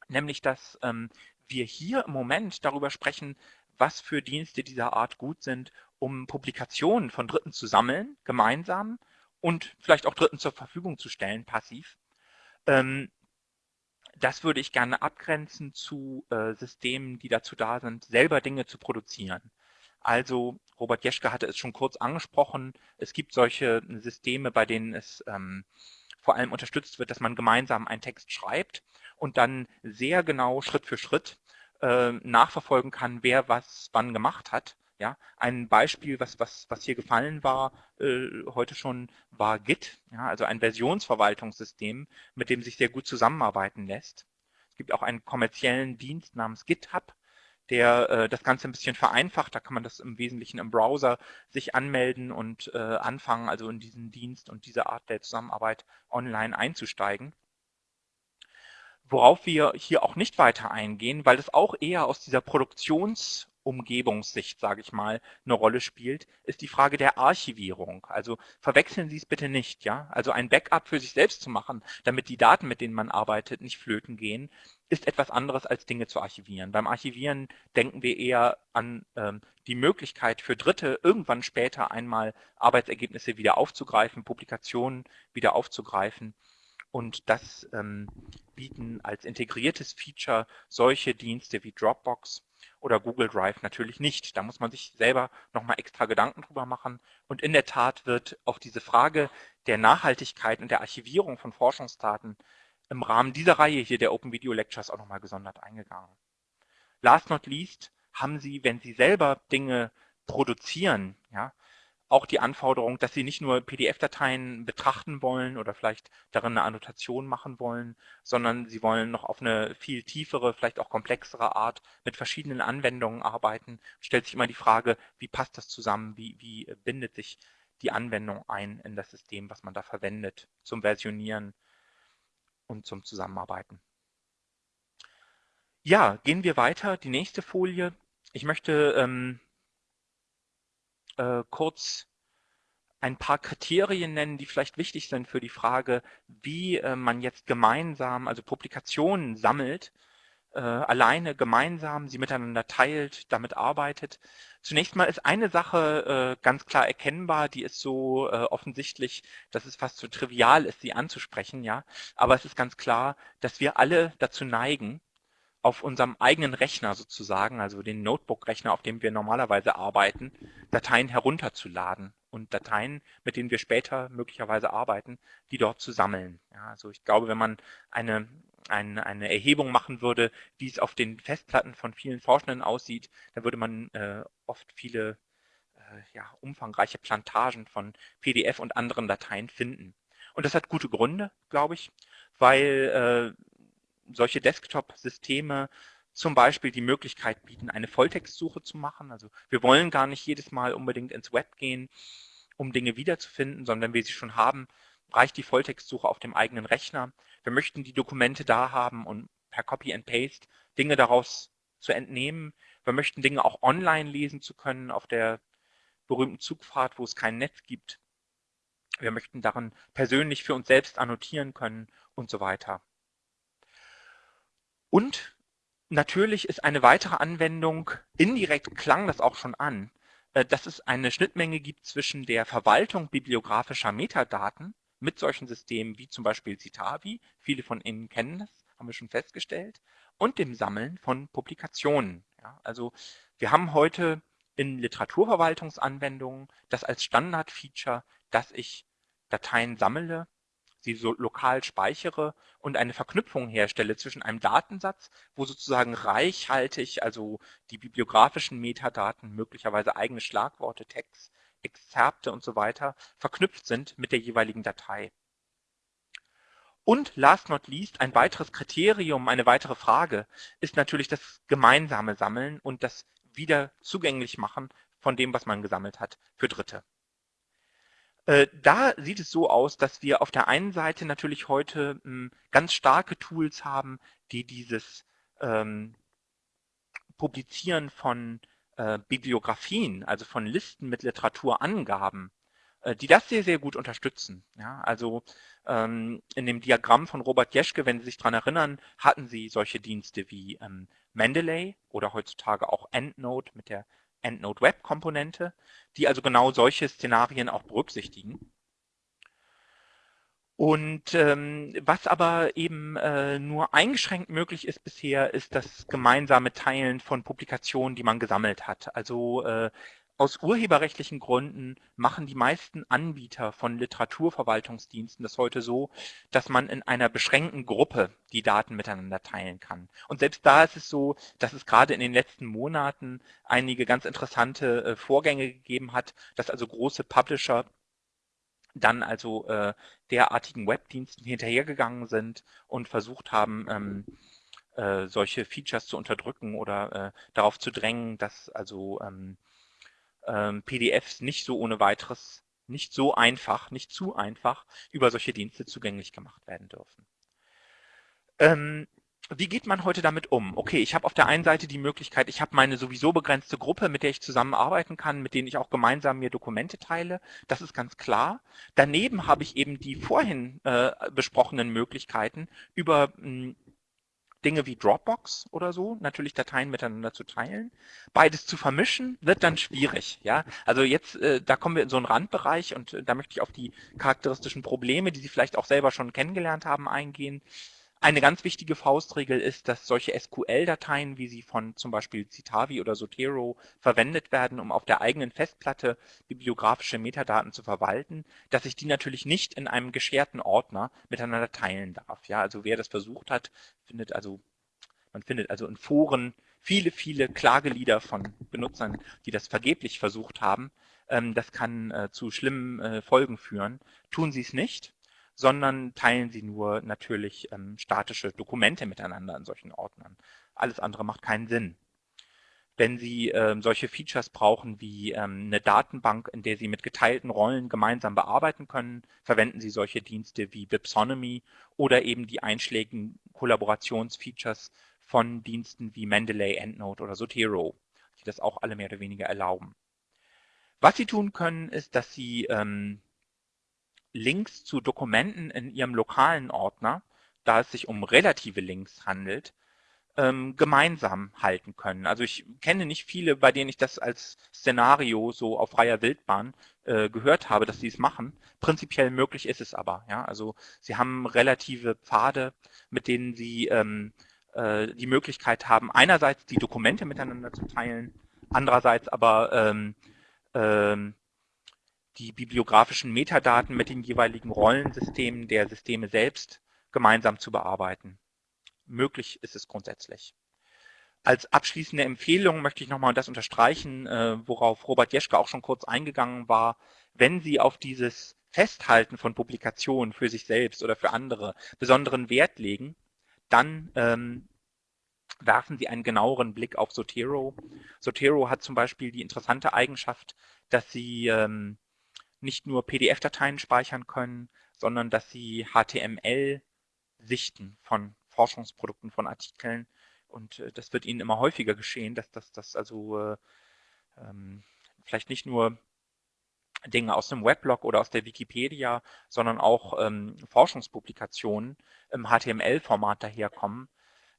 nämlich dass ähm, wir hier im Moment darüber sprechen, was für Dienste dieser Art gut sind, um Publikationen von Dritten zu sammeln, gemeinsam und vielleicht auch Dritten zur Verfügung zu stellen, passiv. Ähm, das würde ich gerne abgrenzen zu äh, Systemen, die dazu da sind, selber Dinge zu produzieren. Also Robert Jeschke hatte es schon kurz angesprochen. Es gibt solche Systeme, bei denen es ähm, vor allem unterstützt wird, dass man gemeinsam einen Text schreibt und dann sehr genau Schritt für Schritt äh, nachverfolgen kann, wer was wann gemacht hat. Ja, ein Beispiel, was, was, was hier gefallen war, äh, heute schon, war Git, ja, also ein Versionsverwaltungssystem, mit dem sich sehr gut zusammenarbeiten lässt. Es gibt auch einen kommerziellen Dienst namens GitHub, der äh, das Ganze ein bisschen vereinfacht. Da kann man das im Wesentlichen im Browser sich anmelden und äh, anfangen, also in diesen Dienst und diese Art der Zusammenarbeit online einzusteigen. Worauf wir hier auch nicht weiter eingehen, weil das auch eher aus dieser Produktionsumgebungssicht, sage ich mal, eine Rolle spielt, ist die Frage der Archivierung. Also verwechseln Sie es bitte nicht, ja? Also ein Backup für sich selbst zu machen, damit die Daten, mit denen man arbeitet, nicht flöten gehen, ist etwas anderes als Dinge zu archivieren. Beim Archivieren denken wir eher an ähm, die Möglichkeit für Dritte, irgendwann später einmal Arbeitsergebnisse wieder aufzugreifen, Publikationen wieder aufzugreifen. Und das ähm, bieten als integriertes Feature solche Dienste wie Dropbox oder Google Drive natürlich nicht. Da muss man sich selber nochmal extra Gedanken drüber machen. Und in der Tat wird auf diese Frage der Nachhaltigkeit und der Archivierung von Forschungsdaten im Rahmen dieser Reihe hier der Open Video Lectures auch nochmal gesondert eingegangen. Last not least haben Sie, wenn Sie selber Dinge produzieren, ja, auch die Anforderung, dass Sie nicht nur PDF-Dateien betrachten wollen oder vielleicht darin eine Annotation machen wollen, sondern Sie wollen noch auf eine viel tiefere, vielleicht auch komplexere Art mit verschiedenen Anwendungen arbeiten. Stellt sich immer die Frage, wie passt das zusammen, wie, wie bindet sich die Anwendung ein in das System, was man da verwendet zum Versionieren und zum Zusammenarbeiten. Ja, gehen wir weiter. Die nächste Folie. Ich möchte ähm, äh, kurz ein paar Kriterien nennen, die vielleicht wichtig sind für die Frage, wie äh, man jetzt gemeinsam, also Publikationen sammelt äh, alleine gemeinsam sie miteinander teilt, damit arbeitet. Zunächst mal ist eine Sache äh, ganz klar erkennbar, die ist so äh, offensichtlich, dass es fast so trivial ist, sie anzusprechen, ja. Aber es ist ganz klar, dass wir alle dazu neigen, auf unserem eigenen Rechner sozusagen, also den Notebook-Rechner, auf dem wir normalerweise arbeiten, Dateien herunterzuladen und Dateien, mit denen wir später möglicherweise arbeiten, die dort zu sammeln. Ja, also ich glaube, wenn man eine ein, eine Erhebung machen würde, wie es auf den Festplatten von vielen Forschenden aussieht, dann würde man äh, oft viele äh, ja, umfangreiche Plantagen von PDF und anderen Dateien finden. Und das hat gute Gründe, glaube ich, weil äh, solche Desktop-Systeme zum Beispiel die Möglichkeit bieten, eine Volltextsuche zu machen. Also wir wollen gar nicht jedes Mal unbedingt ins Web gehen, um Dinge wiederzufinden, sondern wenn wir sie schon haben, reicht die Volltextsuche auf dem eigenen Rechner. Wir möchten die Dokumente da haben und per Copy and Paste Dinge daraus zu entnehmen. Wir möchten Dinge auch online lesen zu können auf der berühmten Zugfahrt, wo es kein Netz gibt. Wir möchten darin persönlich für uns selbst annotieren können und so weiter. Und natürlich ist eine weitere Anwendung, indirekt klang das auch schon an, äh, dass es eine Schnittmenge gibt zwischen der Verwaltung bibliografischer Metadaten mit solchen Systemen wie zum Beispiel Citavi, viele von Ihnen kennen das, haben wir schon festgestellt, und dem Sammeln von Publikationen. Ja, also wir haben heute in Literaturverwaltungsanwendungen das als Standardfeature, dass ich Dateien sammle, sie so lokal speichere und eine Verknüpfung herstelle zwischen einem Datensatz, wo sozusagen reichhaltig, also die bibliografischen Metadaten, möglicherweise eigene Schlagworte, Text, Exzerpte und so weiter verknüpft sind mit der jeweiligen Datei. Und last not least, ein weiteres Kriterium, eine weitere Frage ist natürlich das gemeinsame Sammeln und das wieder zugänglich machen von dem, was man gesammelt hat, für Dritte. Äh, da sieht es so aus, dass wir auf der einen Seite natürlich heute hm, ganz starke Tools haben, die dieses ähm, Publizieren von äh, Bibliografien, also von Listen mit Literaturangaben, äh, die das sehr, sehr gut unterstützen. Ja, also ähm, in dem Diagramm von Robert Jeschke, wenn Sie sich daran erinnern, hatten Sie solche Dienste wie ähm, Mendeley oder heutzutage auch EndNote mit der EndNote Web Komponente, die also genau solche Szenarien auch berücksichtigen. Und ähm, was aber eben äh, nur eingeschränkt möglich ist bisher, ist das gemeinsame Teilen von Publikationen, die man gesammelt hat. Also äh, aus urheberrechtlichen Gründen machen die meisten Anbieter von Literaturverwaltungsdiensten das heute so, dass man in einer beschränkten Gruppe die Daten miteinander teilen kann. Und selbst da ist es so, dass es gerade in den letzten Monaten einige ganz interessante äh, Vorgänge gegeben hat, dass also große Publisher dann also äh, derartigen Webdiensten hinterhergegangen sind und versucht haben, ähm, äh, solche Features zu unterdrücken oder äh, darauf zu drängen, dass also ähm, ähm, PDFs nicht so ohne weiteres, nicht so einfach, nicht zu einfach über solche Dienste zugänglich gemacht werden dürfen. Ähm, wie geht man heute damit um? Okay, ich habe auf der einen Seite die Möglichkeit, ich habe meine sowieso begrenzte Gruppe, mit der ich zusammenarbeiten kann, mit denen ich auch gemeinsam mir Dokumente teile. Das ist ganz klar. Daneben habe ich eben die vorhin äh, besprochenen Möglichkeiten über hm, Dinge wie Dropbox oder so, natürlich Dateien miteinander zu teilen. Beides zu vermischen wird dann schwierig. Ja, also jetzt, äh, da kommen wir in so einen Randbereich und äh, da möchte ich auf die charakteristischen Probleme, die Sie vielleicht auch selber schon kennengelernt haben, eingehen. Eine ganz wichtige Faustregel ist, dass solche SQL-Dateien, wie sie von zum Beispiel Citavi oder Zotero verwendet werden, um auf der eigenen Festplatte bibliografische Metadaten zu verwalten, dass ich die natürlich nicht in einem gescherten Ordner miteinander teilen darf. Ja, also wer das versucht hat, findet also, man findet also in Foren viele, viele Klagelieder von Benutzern, die das vergeblich versucht haben. Ähm, das kann äh, zu schlimmen äh, Folgen führen. Tun Sie es nicht sondern teilen sie nur natürlich ähm, statische Dokumente miteinander in solchen Ordnern. Alles andere macht keinen Sinn. Wenn Sie ähm, solche Features brauchen wie ähm, eine Datenbank, in der Sie mit geteilten Rollen gemeinsam bearbeiten können, verwenden Sie solche Dienste wie Bipsonomy oder eben die einschlägigen Kollaborationsfeatures von Diensten wie Mendeley, EndNote oder Zotero, die das auch alle mehr oder weniger erlauben. Was Sie tun können, ist, dass Sie ähm, Links zu Dokumenten in Ihrem lokalen Ordner, da es sich um relative Links handelt, ähm, gemeinsam halten können. Also ich kenne nicht viele, bei denen ich das als Szenario so auf freier Wildbahn äh, gehört habe, dass sie es machen. Prinzipiell möglich ist es aber. Ja? Also sie haben relative Pfade, mit denen sie ähm, äh, die Möglichkeit haben, einerseits die Dokumente miteinander zu teilen, andererseits aber ähm, ähm, die bibliografischen Metadaten mit den jeweiligen Rollensystemen der Systeme selbst gemeinsam zu bearbeiten. Möglich ist es grundsätzlich. Als abschließende Empfehlung möchte ich nochmal das unterstreichen, äh, worauf Robert Jeschke auch schon kurz eingegangen war. Wenn Sie auf dieses Festhalten von Publikationen für sich selbst oder für andere besonderen Wert legen, dann ähm, werfen Sie einen genaueren Blick auf Zotero. Zotero hat zum Beispiel die interessante Eigenschaft, dass Sie ähm, nicht nur PDF-Dateien speichern können, sondern dass sie HTML-Sichten von Forschungsprodukten, von Artikeln und äh, das wird ihnen immer häufiger geschehen, dass das, das also äh, ähm, vielleicht nicht nur Dinge aus dem Weblog oder aus der Wikipedia, sondern auch ähm, Forschungspublikationen im HTML-Format daherkommen,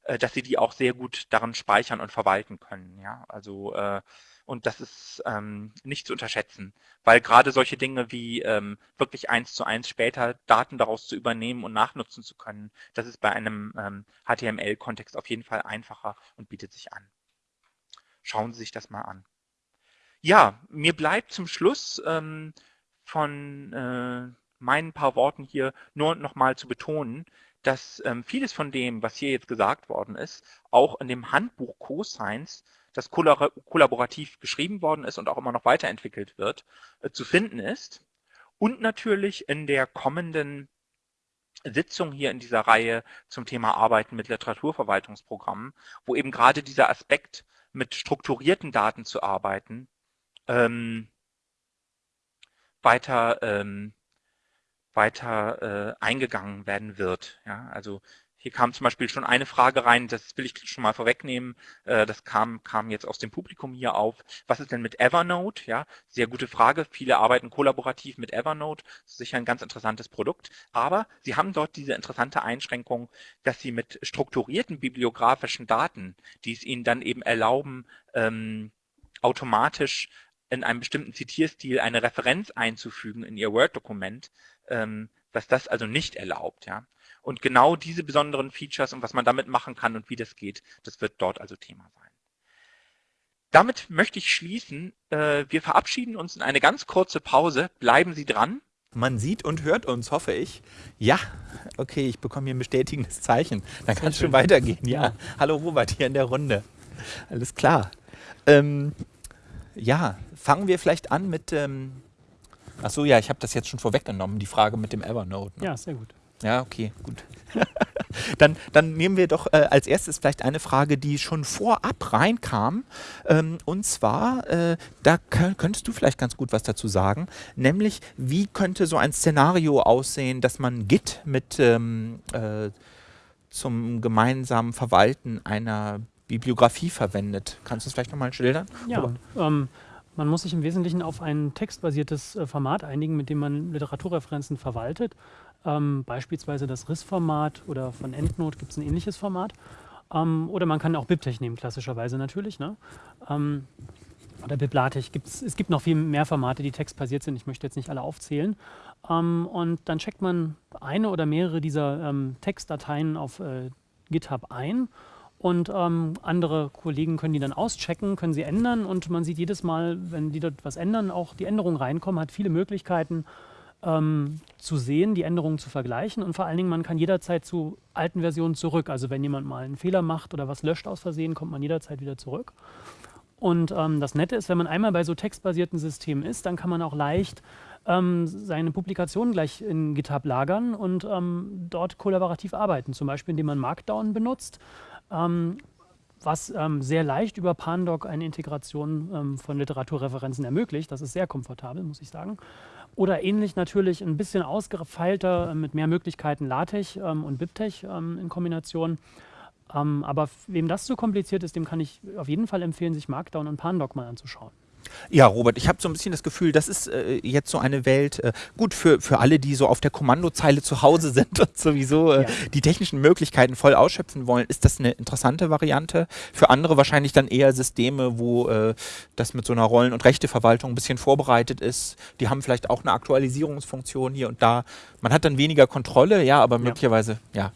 äh, dass sie die auch sehr gut daran speichern und verwalten können. Ja, also äh, und das ist ähm, nicht zu unterschätzen, weil gerade solche Dinge wie ähm, wirklich eins zu eins später Daten daraus zu übernehmen und nachnutzen zu können, das ist bei einem ähm, HTML-Kontext auf jeden Fall einfacher und bietet sich an. Schauen Sie sich das mal an. Ja, mir bleibt zum Schluss ähm, von äh, meinen paar Worten hier nur nochmal zu betonen, dass ähm, vieles von dem, was hier jetzt gesagt worden ist, auch in dem Handbuch CoScience das kollaborativ geschrieben worden ist und auch immer noch weiterentwickelt wird, äh, zu finden ist. Und natürlich in der kommenden Sitzung hier in dieser Reihe zum Thema Arbeiten mit Literaturverwaltungsprogrammen, wo eben gerade dieser Aspekt mit strukturierten Daten zu arbeiten, ähm, weiter, ähm, weiter äh, eingegangen werden wird. Ja, also hier kam zum Beispiel schon eine Frage rein, das will ich schon mal vorwegnehmen. Äh, das kam, kam jetzt aus dem Publikum hier auf. Was ist denn mit Evernote? Ja, sehr gute Frage. Viele arbeiten kollaborativ mit Evernote. Das ist sicher ein ganz interessantes Produkt. Aber sie haben dort diese interessante Einschränkung, dass sie mit strukturierten bibliografischen Daten, die es ihnen dann eben erlauben, ähm, automatisch in einem bestimmten Zitierstil eine Referenz einzufügen in ihr Word-Dokument, ähm, dass das also nicht erlaubt. Ja. Und genau diese besonderen Features und was man damit machen kann und wie das geht, das wird dort also Thema sein. Damit möchte ich schließen. Äh, wir verabschieden uns in eine ganz kurze Pause. Bleiben Sie dran. Man sieht und hört uns, hoffe ich. Ja, okay, ich bekomme hier ein bestätigendes Zeichen. Dann kann es schon weitergehen. Ja. Hallo Robert hier in der Runde. Alles klar. Ähm, ja, fangen wir vielleicht an mit. Ähm, Achso, ja, ich habe das jetzt schon vorweggenommen, die Frage mit dem Evernote. Ne? Ja, sehr gut. Ja, okay, gut. dann, dann nehmen wir doch äh, als erstes vielleicht eine Frage, die schon vorab reinkam. Ähm, und zwar, äh, da könntest du vielleicht ganz gut was dazu sagen, nämlich wie könnte so ein Szenario aussehen, dass man Git mit ähm, äh, zum gemeinsamen Verwalten einer Bibliografie verwendet. Kannst du es vielleicht nochmal schildern? Ja, ähm, man muss sich im Wesentlichen auf ein textbasiertes äh, Format einigen, mit dem man Literaturreferenzen verwaltet. Ähm, beispielsweise das RIS-Format oder von EndNote gibt es ein ähnliches Format. Ähm, oder man kann auch BibTeX nehmen, klassischerweise natürlich. Ne? Ähm, oder BibLaTeX. Gibt's, es gibt noch viel mehr Formate, die textbasiert sind. Ich möchte jetzt nicht alle aufzählen. Ähm, und dann checkt man eine oder mehrere dieser ähm, Textdateien auf äh, GitHub ein und ähm, andere Kollegen können die dann auschecken, können sie ändern und man sieht jedes Mal, wenn die dort was ändern, auch die Änderungen reinkommen, hat viele Möglichkeiten ähm, zu sehen, die Änderungen zu vergleichen und vor allen Dingen, man kann jederzeit zu alten Versionen zurück. Also wenn jemand mal einen Fehler macht oder was löscht aus Versehen, kommt man jederzeit wieder zurück. Und ähm, das Nette ist, wenn man einmal bei so textbasierten Systemen ist, dann kann man auch leicht ähm, seine Publikationen gleich in GitHub lagern und ähm, dort kollaborativ arbeiten. Zum Beispiel, indem man Markdown benutzt, ähm, was ähm, sehr leicht über Pandoc eine Integration ähm, von Literaturreferenzen ermöglicht. Das ist sehr komfortabel, muss ich sagen. Oder ähnlich natürlich ein bisschen ausgefeilter, äh, mit mehr Möglichkeiten LaTeX und BibTeX in Kombination. Ähm, aber wem das zu kompliziert ist, dem kann ich auf jeden Fall empfehlen, sich Markdown und Pandoc mal anzuschauen. Ja, Robert, ich habe so ein bisschen das Gefühl, das ist äh, jetzt so eine Welt, äh, gut für, für alle, die so auf der Kommandozeile zu Hause sind und sowieso äh, ja. die technischen Möglichkeiten voll ausschöpfen wollen, ist das eine interessante Variante. Für andere wahrscheinlich dann eher Systeme, wo äh, das mit so einer Rollen- und Rechteverwaltung ein bisschen vorbereitet ist. Die haben vielleicht auch eine Aktualisierungsfunktion hier und da. Man hat dann weniger Kontrolle, ja, aber möglicherweise, ja, ja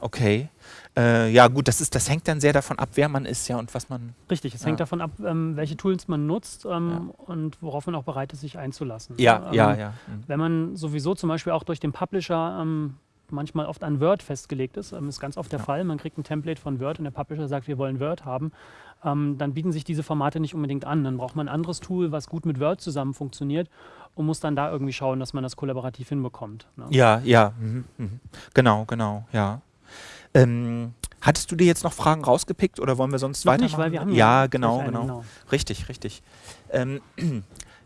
okay. Äh, ja, gut, das, ist, das hängt dann sehr davon ab, wer man ist ja und was man. Richtig, es ja. hängt davon ab, ähm, welche Tools man nutzt ähm, ja. und worauf man auch bereit ist, sich einzulassen. Ja, ähm, ja, ja. Mhm. Wenn man sowieso zum Beispiel auch durch den Publisher ähm, manchmal oft an Word festgelegt ist, ähm, ist ganz oft der ja. Fall. Man kriegt ein Template von Word und der Publisher sagt, wir wollen Word haben. Ähm, dann bieten sich diese Formate nicht unbedingt an. Dann braucht man ein anderes Tool, was gut mit Word zusammen funktioniert und muss dann da irgendwie schauen, dass man das kollaborativ hinbekommt. Ne? Ja, ja, mhm, mhm. genau, genau, ja. Ähm, hattest du dir jetzt noch Fragen rausgepickt oder wollen wir sonst noch weitermachen? Nicht, weil wir haben ja, ja genau, genau. genau. Richtig, richtig. Ähm,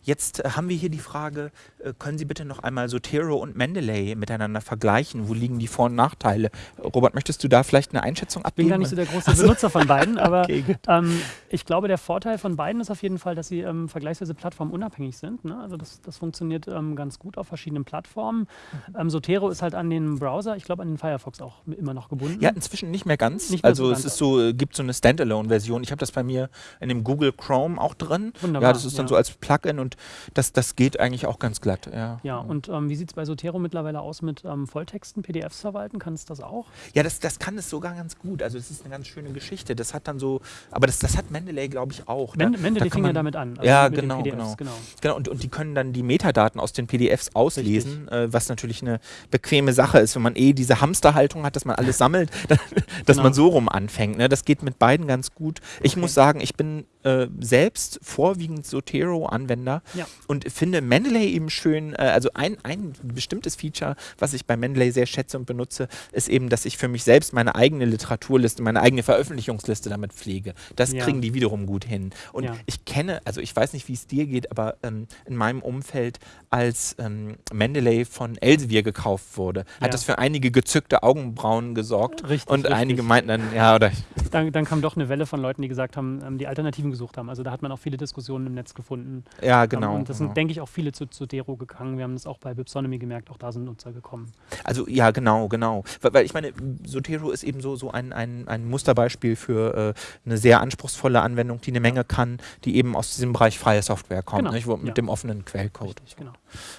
Jetzt äh, haben wir hier die Frage, äh, können Sie bitte noch einmal Sotero und Mendeley miteinander vergleichen? Wo liegen die Vor- und Nachteile? Robert, möchtest du da vielleicht eine Einschätzung abgeben? Ich bin gar nicht so der große also, Benutzer von beiden, aber okay, ähm, ich glaube, der Vorteil von beiden ist auf jeden Fall, dass sie ähm, vergleichsweise plattformunabhängig sind. Ne? Also das, das funktioniert ähm, ganz gut auf verschiedenen Plattformen. Mhm. Ähm, Sotero ist halt an den Browser, ich glaube an den Firefox auch immer noch gebunden. Ja, inzwischen nicht mehr ganz. Nicht mehr also so es ist so, äh, gibt so eine Standalone-Version. Ich habe das bei mir in dem Google Chrome auch drin. Wunderbar, ja, das ist dann ja. so als Plugin und das, das geht eigentlich auch ganz glatt. Ja, ja und ähm, wie sieht es bei Sotero mittlerweile aus mit ähm, Volltexten, PDFs verwalten? Kann es das auch? Ja, das, das kann es sogar ganz gut. Also es ist eine ganz schöne Geschichte. Das hat dann so, aber das, das hat Mendeley, glaube ich, auch. Men Mendeley fing ja damit an. Also ja, genau, genau. genau. genau und, und die können dann die Metadaten aus den PDFs auslesen, äh, was natürlich eine bequeme Sache ist, wenn man eh diese Hamsterhaltung hat, dass man alles sammelt, dass genau. man so rum anfängt. Ne? Das geht mit beiden ganz gut. Ich okay. muss sagen, ich bin äh, selbst vorwiegend Zotero-Anwender ja. und finde Mendeley eben schön, äh, also ein, ein bestimmtes Feature, was ich bei Mendeley sehr schätze und benutze, ist eben, dass ich für mich selbst meine eigene Literaturliste, meine eigene Veröffentlichungsliste damit pflege. Das ja. kriegen die wiederum gut hin. Und ja. ich kenne, also ich weiß nicht, wie es dir geht, aber ähm, in meinem Umfeld, als ähm, Mendeley von Elsevier gekauft wurde, hat das für einige gezückte Augenbrauen gesorgt. Richtig, und richtig. einige meinten dann, ja, oder. Dann, dann kam doch eine Welle von Leuten, die gesagt haben, ähm, die Alternativen gesucht haben. Also da hat man auch viele Diskussionen im Netz gefunden. Ja, genau. und das genau. sind, denke ich, auch viele zu, zu Dero gegangen. Wir haben das auch bei Bipsonomy gemerkt, auch da sind Nutzer gekommen. Also ja, genau, genau. Weil, weil ich meine, Sotero ist eben so, so ein, ein, ein Musterbeispiel für äh, eine sehr anspruchsvolle Anwendung, die eine Menge kann, die eben aus diesem Bereich freie Software kommt, genau. nicht, wo, mit ja. dem offenen Quellcode. Richtig, genau.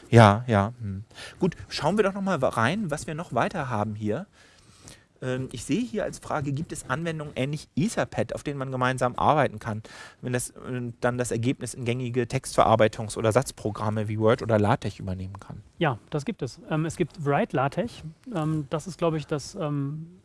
Ja, ja. Hm. Gut, schauen wir doch nochmal rein, was wir noch weiter haben hier. Ähm, ich sehe hier als Frage, gibt es Anwendungen ähnlich Etherpad, auf denen man gemeinsam arbeiten kann, wenn das äh, dann das Ergebnis in gängige Textverarbeitungs- oder Satzprogramme wie Word oder LaTeX übernehmen kann? Ja, das gibt es. Ähm, es gibt Write LaTeX. Ähm, das ist, glaube ich, das,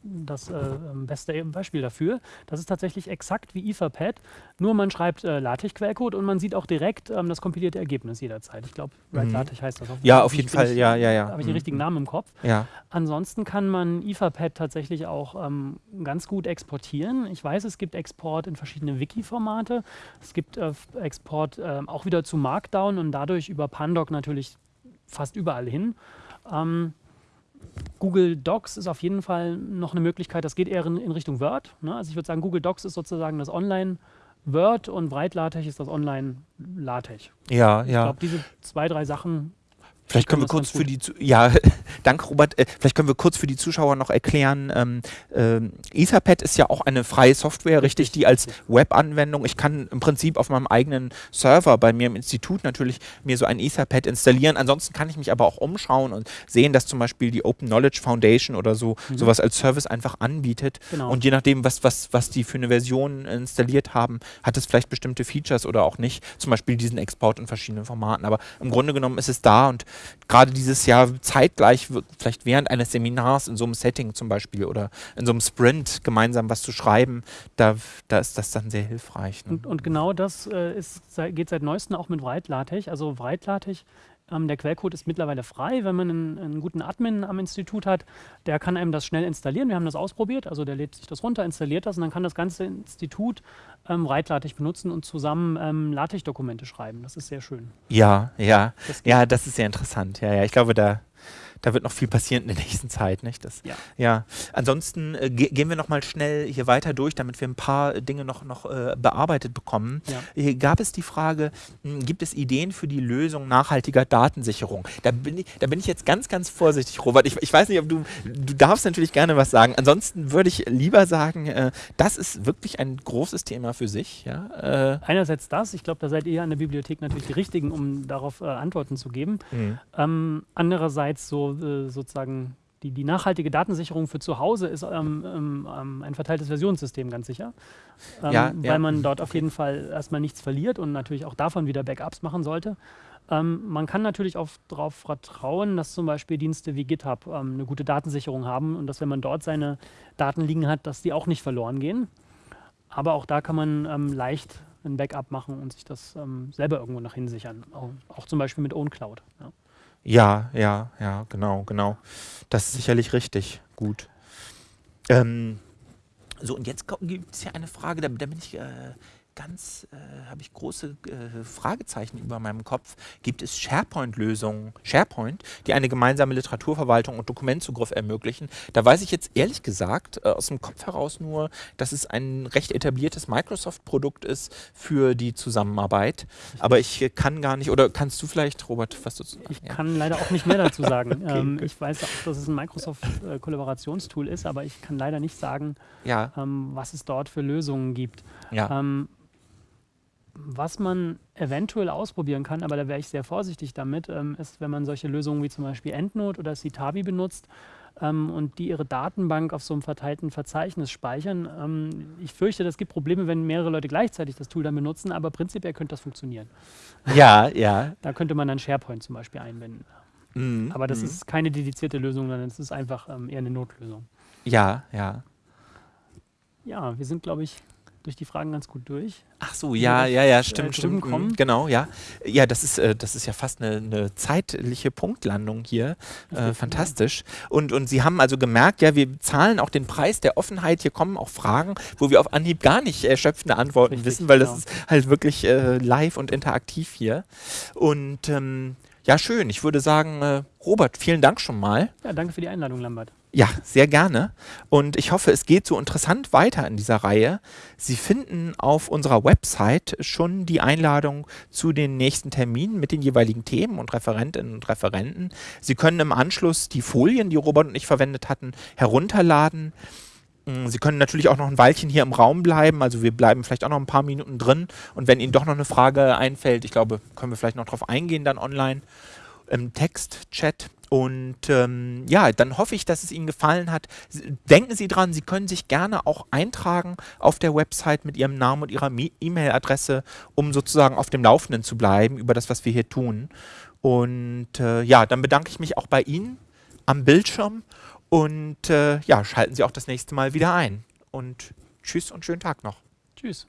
das äh, beste Beispiel dafür. Das ist tatsächlich exakt wie Etherpad, nur man schreibt äh, LaTeX-Quellcode und man sieht auch direkt das kompilierte Ergebnis jederzeit. Ich glaube, Write mhm. LaTeX heißt das. Auf ja, auf jeden Fall. Ich, ja, ja, ja. Habe ich den mhm. richtigen Namen im Kopf? Ja. Ansonsten kann man Etherpad tatsächlich tatsächlich auch ähm, ganz gut exportieren. Ich weiß, es gibt Export in verschiedene Wiki-Formate. Es gibt äh, Export äh, auch wieder zu Markdown und dadurch über Pandoc natürlich fast überall hin. Ähm, Google Docs ist auf jeden Fall noch eine Möglichkeit, das geht eher in, in Richtung Word. Ne? Also ich würde sagen, Google Docs ist sozusagen das Online- Word und Breit-LaTeX ist das Online-LaTeX. Ja, ja. Ich glaube, diese zwei, drei Sachen Vielleicht können wir kurz für die, ja, danke Robert, äh, vielleicht können wir kurz für die Zuschauer noch erklären, ähm, äh, Etherpad ist ja auch eine freie Software, richtig, richtig die als Web-Anwendung, ich kann im Prinzip auf meinem eigenen Server bei mir im Institut natürlich mir so ein Etherpad installieren, ansonsten kann ich mich aber auch umschauen und sehen, dass zum Beispiel die Open Knowledge Foundation oder so mhm. sowas als Service einfach anbietet. Genau. und je nachdem, was, was, was die für eine Version installiert haben, hat es vielleicht bestimmte Features oder auch nicht, zum Beispiel diesen Export in verschiedenen Formaten, aber im Grunde genommen ist es da und gerade dieses Jahr zeitgleich, vielleicht während eines Seminars in so einem Setting zum Beispiel oder in so einem Sprint gemeinsam was zu schreiben, da, da ist das dann sehr hilfreich. Ne? Und, und, genau das äh, ist, geht seit neuestem auch mit Write-LaTeX. Also Write-LaTeX ähm, der Quellcode ist mittlerweile frei, wenn man einen, einen, guten Admin am Institut hat. Der kann einem das schnell installieren. Wir haben das ausprobiert. Also der lädt sich das runter, installiert das und dann kann das ganze Institut ähm, Write-LaTeX benutzen und zusammen ähm, LaTeX-Dokumente schreiben. Das ist sehr schön. Ja, ja. Das ja, das ist sehr interessant. Ja, ja. Ich glaube, da da wird noch viel passieren in der nächsten Zeit. Nicht? Das, ja. ja. Ansonsten äh, ge gehen wir noch mal schnell hier weiter durch, damit wir ein paar Dinge noch, noch äh, bearbeitet bekommen. Ja. Hier gab es die Frage, mh, hm, gibt es Ideen für die Lösung nachhaltiger Datensicherung? Da bin ich, da bin ich jetzt ganz, ganz vorsichtig, Robert. Ich, ich weiß nicht, ob du, du darfst natürlich gerne was sagen. Ansonsten würde ich lieber sagen, äh, das ist wirklich ein großes Thema für sich. Ja? Äh Einerseits das, ich glaube, da seid ihr an der Bibliothek natürlich die Richtigen, um darauf äh, Antworten zu geben. Mhm. Ähm, andererseits so äh, sozusagen die, die nachhaltige Datensicherung für zu Hause ist ähm, ähm, ähm, ein verteiltes Versionssystem ganz sicher, ähm, ja, weil ja. man dort auf jeden Fall erstmal nichts verliert und natürlich auch davon wieder Backups machen sollte. Ähm, man kann natürlich auch darauf vertrauen, dass zum Beispiel Dienste wie GitHub ähm, eine gute Datensicherung haben und dass wenn man dort seine Daten liegen hat, dass die auch nicht verloren gehen. Aber auch da kann man leicht ein Backup machen und sich das selber irgendwo nach hin sichern, auch, auch zum Beispiel mit OwnCloud. Ja. Ja, ja, ja, genau, genau. Das ist sicherlich richtig. Gut. Ähm, so, und jetzt gibt es ja eine Frage, da, da bin ich äh, ganz, äh, habe ich große äh, Fragezeichen über meinem Kopf. Gibt es SharePoint-Lösungen, SharePoint, die eine gemeinsame Literaturverwaltung und Dokumentzugriff ermöglichen? Da weiß ich jetzt ehrlich gesagt äh, aus dem Kopf heraus nur, dass es ein recht etabliertes Microsoft-Produkt ist für die Zusammenarbeit. Aber ich kann gar nicht, oder kannst du vielleicht, Robert, was du sagen? Ich ja. kann leider auch nicht mehr dazu sagen. okay, ähm, ich weiß auch, dass es ein Microsoft-Kollaborationstool ist, aber ich kann leider nicht sagen, ja. ähm, was es dort für Lösungen gibt. Ja. Ähm, was man eventuell ausprobieren kann, aber da wäre ich sehr vorsichtig damit, ähm, ist, wenn man solche Lösungen wie zum Beispiel EndNote oder Citavi benutzt ähm, und die ihre Datenbank auf so einem verteilten Verzeichnis speichern. Ähm, ich fürchte, das gibt Probleme, wenn mehrere Leute gleichzeitig das Tool dann benutzen, aber prinzipiell könnte das funktionieren. Ja, ja. Da könnte man dann SharePoint zum Beispiel einbinden. Mhm. Aber das mhm. ist keine dedizierte Lösung, sondern es ist einfach ähm, eher eine Notlösung. Ja, ja. Ja, wir sind, glaube ich, durch die Fragen ganz gut durch. Ach so, ja, ja, ja, stimmt, äh, stimmt. Kommen. Genau, ja. Ja, das ist, äh, das ist ja fast eine, eine zeitliche Punktlandung hier. Äh, fantastisch. Und, und Sie haben also gemerkt, ja, wir zahlen auch den Preis der Offenheit. Hier kommen auch Fragen, wo wir auf Anhieb gar nicht erschöpfende Antworten Richtig, wissen, weil genau. das ist halt wirklich äh, live und interaktiv hier. Und ähm, ja, schön. Ich würde sagen, äh, Robert, vielen Dank schon mal. Ja, danke für die Einladung, Lambert. Ja, sehr gerne. Und ich hoffe, es geht so interessant weiter in dieser Reihe. Sie finden auf unserer Website schon die Einladung zu den nächsten Terminen mit den jeweiligen Themen und Referentinnen und Referenten. Sie können im Anschluss die Folien, die Robert und ich verwendet hatten, herunterladen. Mm, Sie können natürlich auch noch ein Weilchen hier im Raum bleiben, also wir bleiben vielleicht auch noch ein paar Minuten drin und wenn Ihnen doch noch eine Frage einfällt, ich glaube, können wir vielleicht noch darauf eingehen dann online im Text-Chat. Und ähm, ja, dann hoffe ich, dass es Ihnen gefallen hat. Denken Sie dran, Sie können sich gerne auch eintragen auf der Website mit Ihrem Namen und Ihrer E-Mail-Adresse, um sozusagen auf dem Laufenden zu bleiben über das, was wir hier tun. Und äh, ja, dann bedanke ich mich auch bei Ihnen am Bildschirm und äh, ja, schalten Sie auch das nächste Mal wieder ein. Und tschüss und schönen Tag noch. Tschüss.